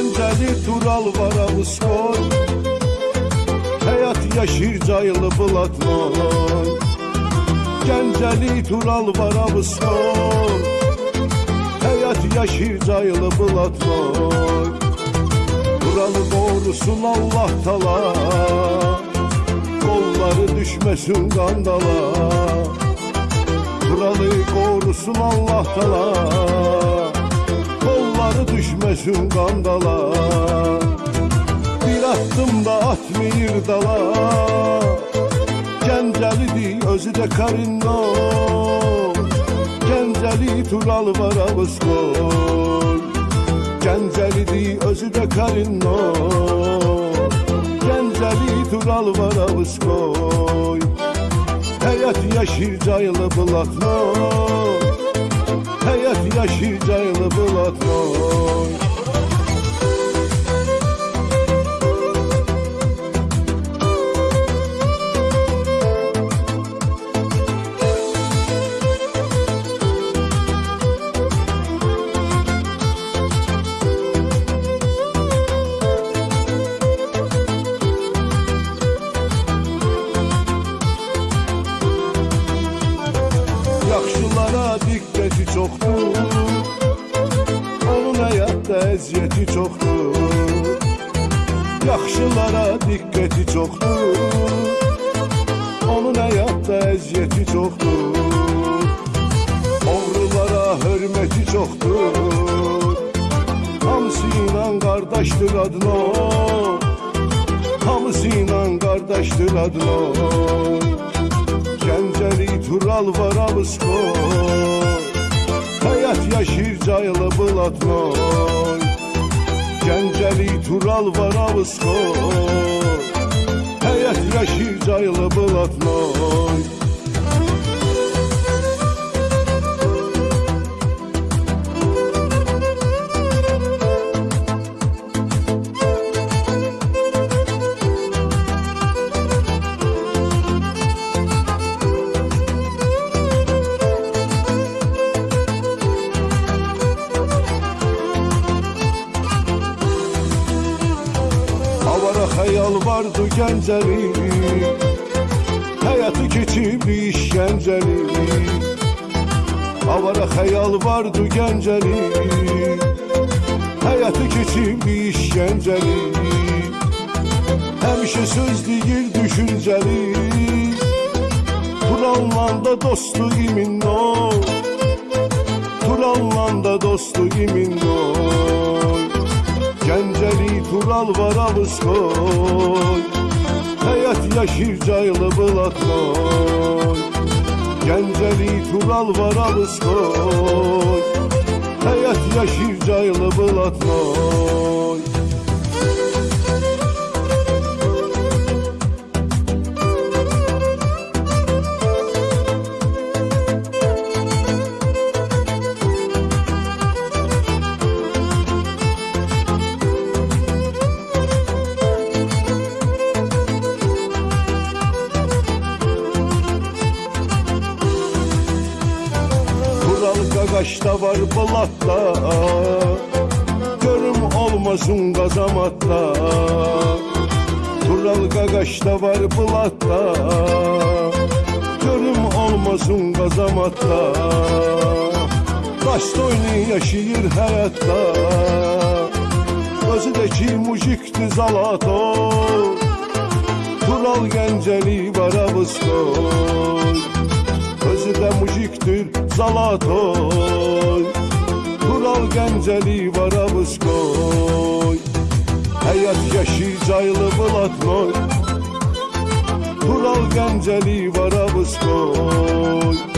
Gəncəli Tural var Avusqoy Həyat yaşır cayılı Bulatnoy Gəncəli Tural var Avusqoy Həyat yaşır cayılı Bulatnoy Turalı qorusun Allah tala. Qolları düşməsin qandala Turalı qorusun Allah tala Kolları düşmesin qandala Bir attım da atmayır dala. Gəncəlidir özü də karino Gəncəli tural var avuzqoy Gəncəlidir özü də karino Gəncəli tural var avuzqoy Həyat yaşır cayılı bulatnoy I should have yaşayacağılı bulaklar əziyyəti çoxdur Yaxşılara diqqəti çoxdur Onun həyatda əziyyəti çoxdur Oğrulara hörməti çoxdur Hamısı ilə qardaşdır adına. Hamısı ilə qardaşdır adına. Gəncəli Tural var Avusqoy Həyat yaşır cayılı Bulatnoy Gəncəli Tural var Avusqoy Həyat yaşır cayılı Bulatnoy Avara xəyal vardı Gəncəli. Həyatı keçib işgəncəli Avara xəyal vardı Gəncəli. Həyatı keçib işgəncəli Həmişə söz deyir düşüncəli. Turanla da dostu imin o. Turanla da dostu imin oy Gəncəli Tural var Avusqoy Həyat yaşır cayılı Bulatnoy Gəncəli Tural var Avusqoy Həyat yaşır cayılı qaqaşda var Bulatda Görüm olmasın qazamatda Tural qaqaşda var Bulatda Görüm olmasın qazamatda Daşda oyunu yaşayır həyatda Özü də ki mujikdir zalato. Tural Gəncəli var Özü mujikdir Zalatoy Tural Gəncəli var Avusqoy Həyat yaşır cayılı Bulatnoy Tural Gəncəli var Avusqoy